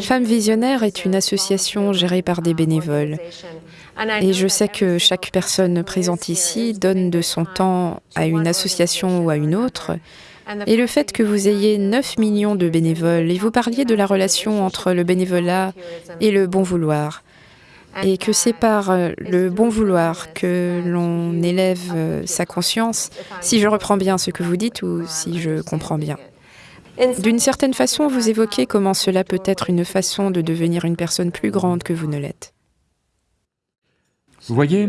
Femmes Visionnaires est une association gérée par des bénévoles. Et je sais que chaque personne présente ici donne de son temps à une association ou à une autre. Et le fait que vous ayez 9 millions de bénévoles, et vous parliez de la relation entre le bénévolat et le bon vouloir, et que c'est par euh, le bon vouloir que l'on élève euh, sa conscience, si je reprends bien ce que vous dites ou si je comprends bien. D'une certaine façon, vous évoquez comment cela peut être une façon de devenir une personne plus grande que vous ne l'êtes. Vous voyez,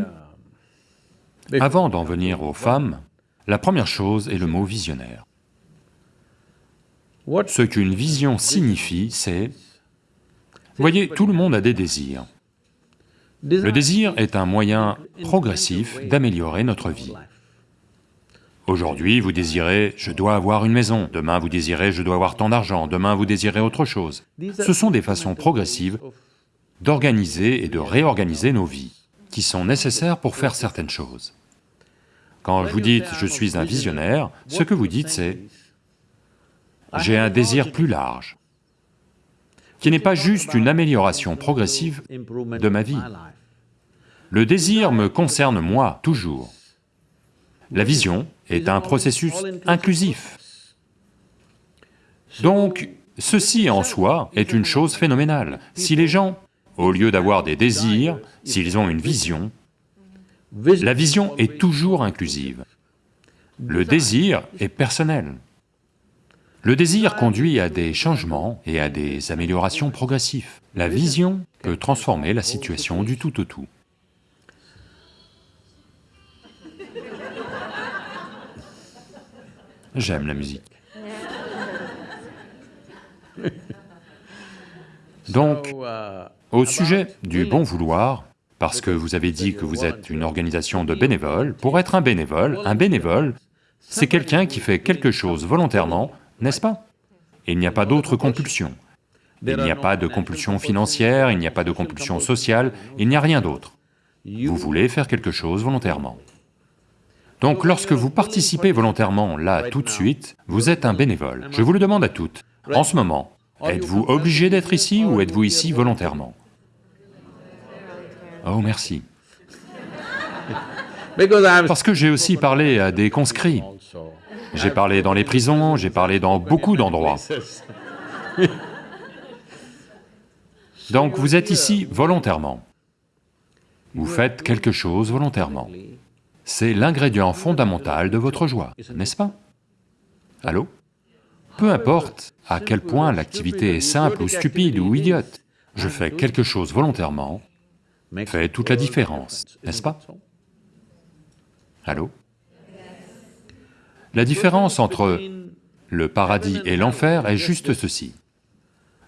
avant d'en venir aux femmes, la première chose est le mot visionnaire. Ce qu'une vision signifie, c'est... Vous voyez, tout le monde a des désirs. Le désir est un moyen progressif d'améliorer notre vie. Aujourd'hui, vous désirez « je dois avoir une maison », demain vous désirez « je dois avoir tant d'argent », demain vous désirez autre chose. Ce sont des façons progressives d'organiser et de réorganiser nos vies, qui sont nécessaires pour faire certaines choses. Quand vous dites « je suis un visionnaire », ce que vous dites c'est « j'ai un désir plus large », qui n'est pas juste une amélioration progressive de ma vie. Le désir me concerne moi, toujours. La vision est un processus inclusif. Donc, ceci en soi est une chose phénoménale. Si les gens, au lieu d'avoir des désirs, s'ils ont une vision, la vision est toujours inclusive. Le désir est personnel. Le désir conduit à des changements et à des améliorations progressives. La vision peut transformer la situation du tout au tout. J'aime la musique. Donc, au sujet du bon vouloir, parce que vous avez dit que vous êtes une organisation de bénévoles, pour être un bénévole, un bénévole, c'est quelqu'un qui fait quelque chose volontairement, n'est-ce pas? Il n'y a pas d'autre compulsion. Il n'y a pas de compulsion financière, il n'y a pas de compulsion sociale, il n'y a rien d'autre. Vous voulez faire quelque chose volontairement. Donc lorsque vous participez volontairement là tout de suite, vous êtes un bénévole. Je vous le demande à toutes. En ce moment, êtes-vous obligé d'être ici ou êtes-vous ici volontairement? Oh, merci. Parce que j'ai aussi parlé à des conscrits. J'ai parlé dans les prisons, j'ai parlé dans beaucoup d'endroits. Donc vous êtes ici volontairement. Vous faites quelque chose volontairement. C'est l'ingrédient fondamental de votre joie, n'est-ce pas? Allô? Peu importe à quel point l'activité est simple ou stupide ou idiote, je fais quelque chose volontairement, fait toute la différence, n'est-ce pas? Allô? La différence entre le paradis et l'enfer est juste ceci.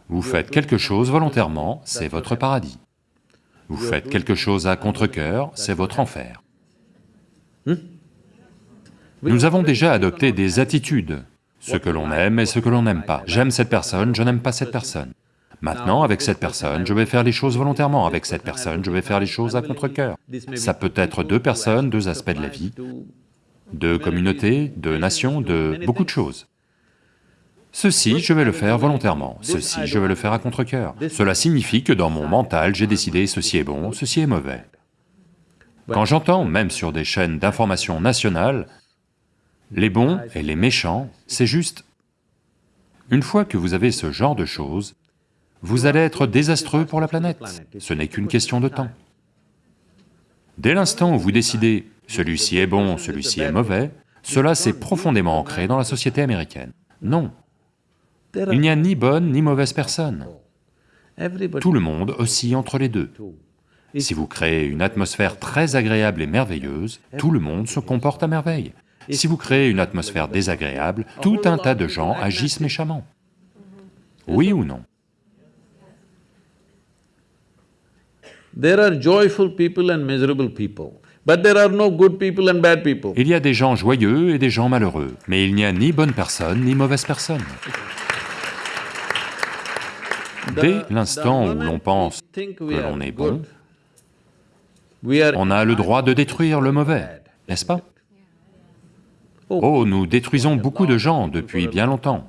Vous faites quelque chose volontairement, c'est votre paradis. Vous faites quelque chose à contre-cœur, c'est votre enfer. Hmm? Nous avons déjà adopté des attitudes, ce que l'on aime et ce que l'on n'aime pas. J'aime cette personne, je n'aime pas cette personne. Maintenant, avec cette personne, je vais faire les choses volontairement, avec cette personne, je vais faire les choses à contre-cœur. Ça peut être deux personnes, deux aspects de la vie, deux communautés, deux nations, de beaucoup de choses. Ceci, je vais le faire volontairement, ceci, je vais le faire à contre-cœur. Cela signifie que dans mon mental, j'ai décidé ceci est bon, ceci est mauvais. Quand j'entends, même sur des chaînes d'information nationales, les bons et les méchants, c'est juste... Une fois que vous avez ce genre de choses, vous allez être désastreux pour la planète, ce n'est qu'une question de temps. Dès l'instant où vous décidez « celui-ci est bon, celui-ci est mauvais », cela s'est profondément ancré dans la société américaine. Non. Il n'y a ni bonne ni mauvaise personne. Tout le monde oscille entre les deux. Si vous créez une atmosphère très agréable et merveilleuse, tout le monde se comporte à merveille. Si vous créez une atmosphère désagréable, tout un tas de gens agissent méchamment. Oui ou non? Il y a des gens joyeux et des gens malheureux, mais il n'y a ni bonne personne ni mauvaise personne. Dès l'instant où l'on pense que l'on est bon, on a le droit de détruire le mauvais, n'est-ce pas? Oh, nous détruisons beaucoup de gens depuis bien longtemps.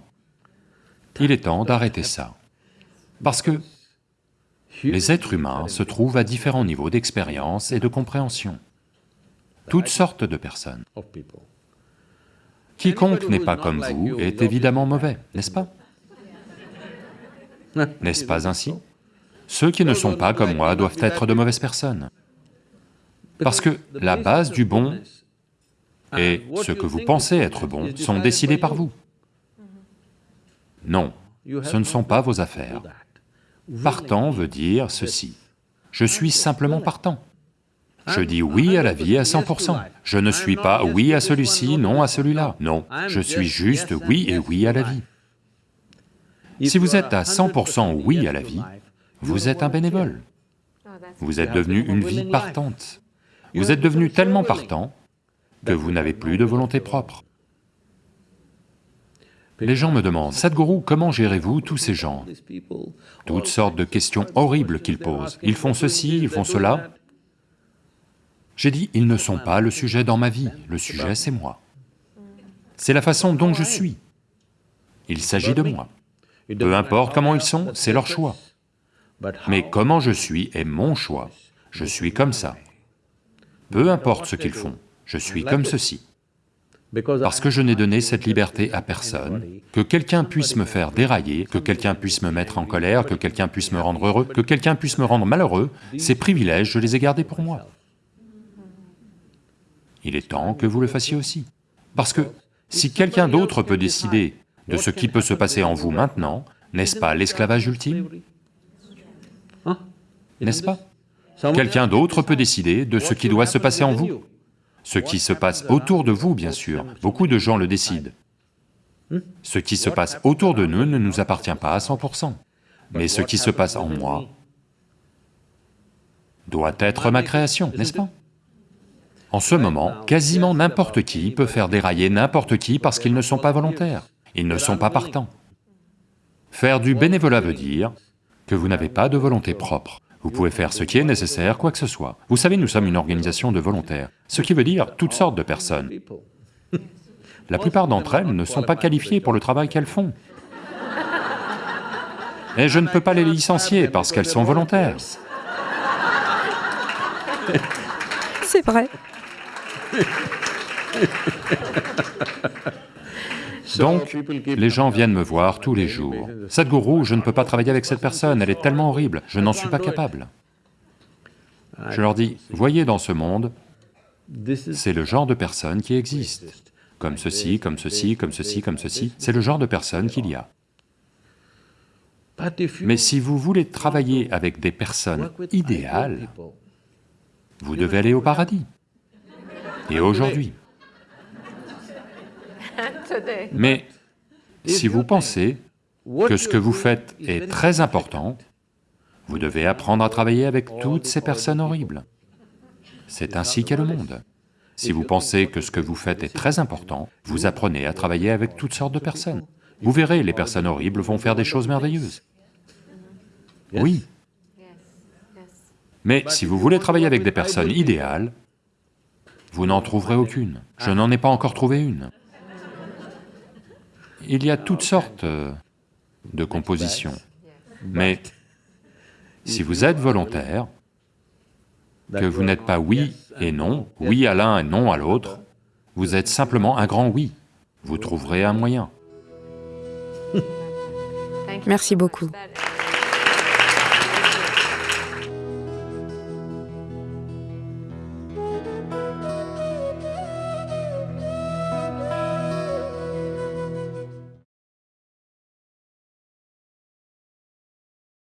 Il est temps d'arrêter ça. Parce que les êtres humains se trouvent à différents niveaux d'expérience et de compréhension. Toutes sortes de personnes. Quiconque n'est pas comme vous est évidemment mauvais, n'est-ce pas? N'est-ce pas ainsi? Ceux qui ne sont pas comme moi doivent être de mauvaises personnes. Parce que la base du bon et ce que vous pensez être bon sont décidés par vous. Non, ce ne sont pas vos affaires. Partant veut dire ceci, je suis simplement partant. Je dis oui à la vie à 100%. Je ne suis pas oui à celui-ci, non à celui-là. Non, je suis juste oui et oui à la vie. Si vous êtes à 100% oui à la vie, vous êtes un bénévole. Vous êtes devenu une vie partante. Vous êtes devenu tellement partant que vous n'avez plus de volonté propre. Les gens me demandent, Sadhguru, comment gérez-vous tous ces gens? Toutes sortes de questions horribles qu'ils posent. Ils font ceci, ils font cela. J'ai dit, ils ne sont pas le sujet dans ma vie, le sujet c'est moi. C'est la façon dont je suis. Il s'agit de moi. Peu importe comment ils sont, c'est leur choix. Mais comment je suis est mon choix. Je suis comme ça. Peu importe ce qu'ils font, je suis comme ceci. Parce que je n'ai donné cette liberté à personne, que quelqu'un puisse me faire dérailler, que quelqu'un puisse me mettre en colère, que quelqu'un puisse me rendre heureux, que quelqu'un puisse me rendre malheureux, ces privilèges, je les ai gardés pour moi. Il est temps que vous le fassiez aussi. Parce que si quelqu'un d'autre peut décider de ce qui peut se passer en vous maintenant, n'est-ce pas l'esclavage ultime? N'est-ce pas? Quelqu'un d'autre peut décider de ce qui doit se passer en vous. Ce qui se passe autour de vous, bien sûr, beaucoup de gens le décident. Ce qui se passe autour de nous ne nous appartient pas à 100%, mais ce qui se passe en moi doit être ma création, n'est-ce pas? En ce moment, quasiment n'importe qui peut faire dérailler n'importe qui parce qu'ils ne sont pas volontaires, ils ne sont pas partants. Faire du bénévolat veut dire que vous n'avez pas de volonté propre. Vous pouvez faire ce qui est nécessaire, quoi que ce soit. Vous savez, nous sommes une organisation de volontaires, ce qui veut dire toutes sortes de personnes. La plupart d'entre elles ne sont pas qualifiées pour le travail qu'elles font. Et je ne peux pas les licencier parce qu'elles sont volontaires. C'est vrai. Donc, les gens viennent me voir tous les jours. Sadhguru, je ne peux pas travailler avec cette personne, elle est tellement horrible, je n'en suis pas capable. Je leur dis, voyez dans ce monde, c'est le genre de personne qui existe. Comme ceci, comme ceci, comme ceci, comme ceci, c'est le genre de personne qu'il y a. Mais si vous voulez travailler avec des personnes idéales, vous devez aller au paradis. Et aujourd'hui. Mais si vous pensez que ce que vous faites est très important, vous devez apprendre à travailler avec toutes ces personnes horribles. C'est ainsi qu'est le monde. Si vous pensez que ce que vous faites est très important, vous apprenez à travailler avec toutes sortes de personnes. Vous verrez, les personnes horribles vont faire des choses merveilleuses. Oui. Mais si vous voulez travailler avec des personnes idéales, vous n'en trouverez aucune. Je n'en ai pas encore trouvé une. Il y a toutes sortes de compositions, mais si vous êtes volontaire, que vous n'êtes pas oui et non, oui à l'un et non à l'autre, vous êtes simplement un grand oui, vous trouverez un moyen. Merci beaucoup.